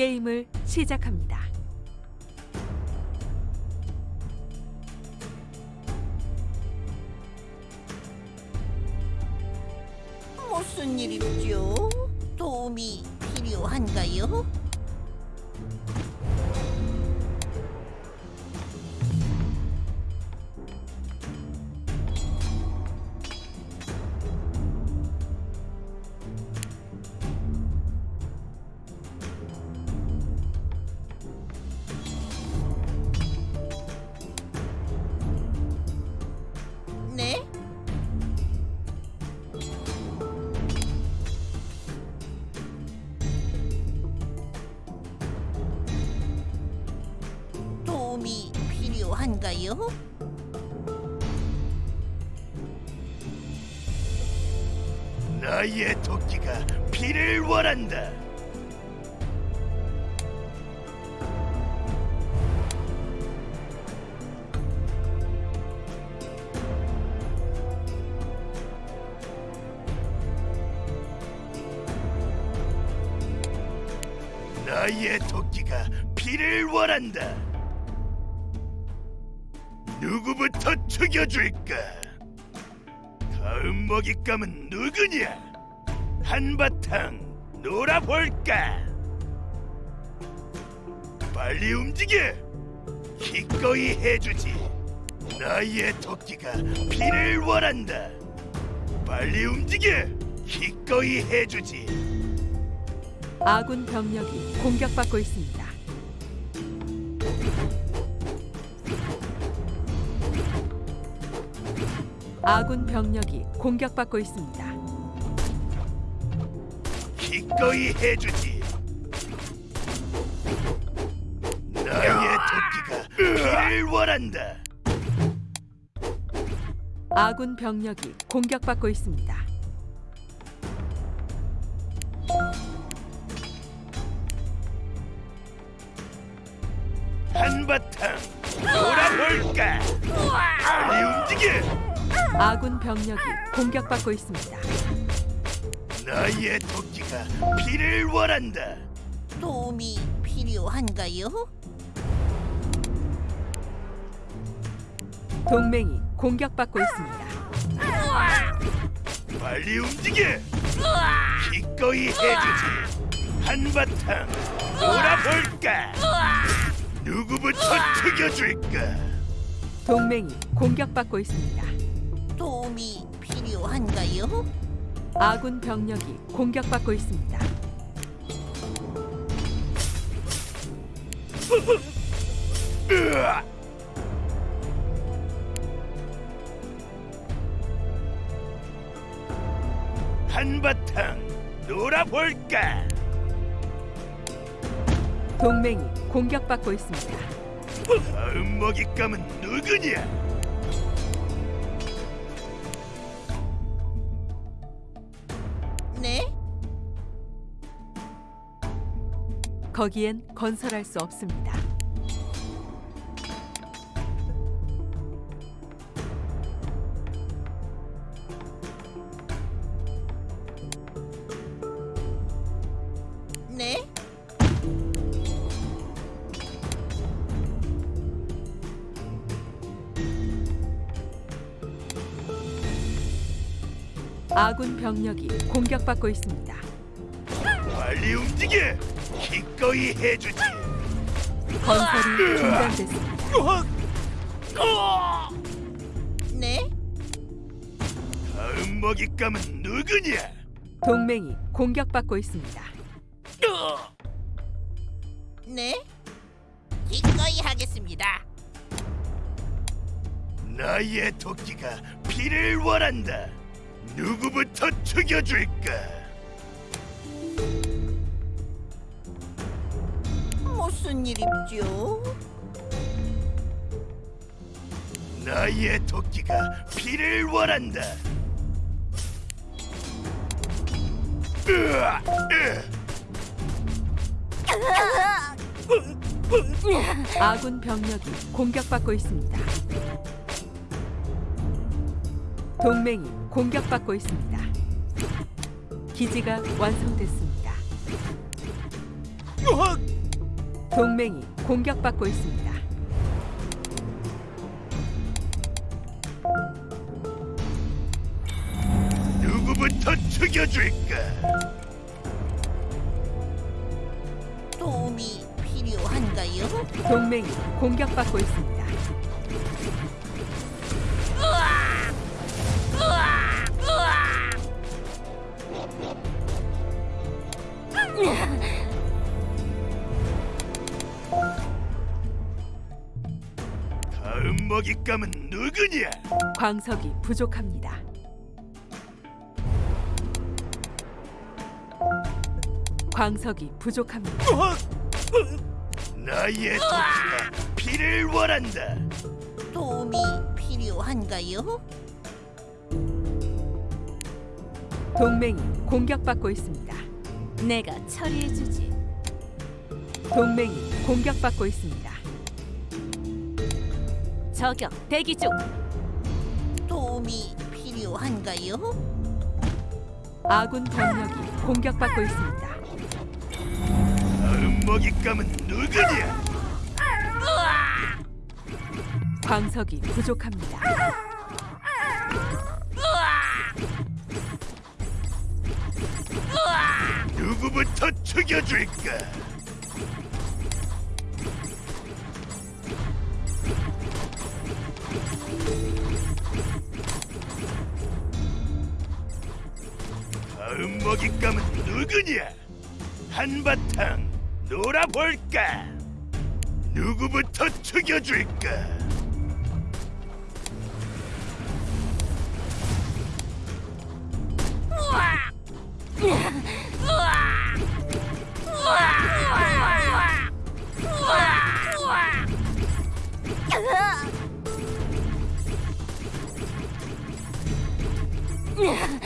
게임을 시작합니다. 무슨 일이죠? 도움이 필요한가요? 필요한가요? 나의 도끼가 피를 원한다. 나의 도끼가 피를 원한다. 누구부터 죽여줄까? 다음 먹잇감은 누구냐? 한바탕 놀아볼까? 빨리 움직여! 기꺼이 해주지. 나의 토끼가 피를 원한다. 빨리 움직여! 기꺼이 해주지. 아군 병력이 공격받고 있습니다. 아군 병력이 공격받고 있습니다. 기꺼이 해주지. 나의 토끼가 피를 원한다. 아군 병력이 공격받고 있습니다. 한바탕 놀아볼까? 빨리 움직여! 아군 병력이 공격받고 있습니다. 나의 토끼가 피를 원한다. 도움이 필요한가요? 동맹이 공격받고 있습니다. 빨리 움직여! 기꺼이 해주지. 한바탕 놀아볼까? 누구부터 죽여줄까? 동맹이 공격받고 있습니다. 도움이 필요한가요? 아군 병력이 공격받고 있습니다. 한바탕 놀아볼까? 동맹이 공격받고 있습니다. 다음 먹잇감은 누구냐? 네? 거기엔 건설할 수 없습니다. 네? 아군 병력이 공격받고 있습니다. 빨리 움직여! 기꺼이 해주지. 건설이 중단됐습니다. 네? 다음 먹잇감은 누구냐? 동맹이 공격받고 있습니다. 네? 기꺼이 하겠습니다. 나의 토끼가 피를 원한다. 누구부터 죽여줄까? 무슨 일이죠? 나의 토끼가 피를 원한다. 으아! 으! 아군 병력이 공격받고 있습니다. 동맹이 공격받고 있습니다. 기지가 완성됐습니다. 동맹이 공격받고 있습니다. 누구부터 죽여줄까? 도움이 필요한가요? 동맹이 공격받고 있습니다. 다음 먹잇감은 누구냐? 광석이 부족합니다. 광석이 부족합니다. 나의 토끼가 피를 원한다. 도움이 필요한가요? 동맹이 공격받고 있습니다. 내가 처리해주지. 동맹이 공격받고 있습니다. 저격 대기 중. 도움이 필요한가요? 아군 병력이 공격받고 있습니다. 다음 먹잇감은 누구냐? 광석이 부족합니다. 누구부터 죽여줄까? 다음 먹잇감은 누구냐? 한바탕 놀아볼까? 누구부터 죽여줄까? 우와! Yeah.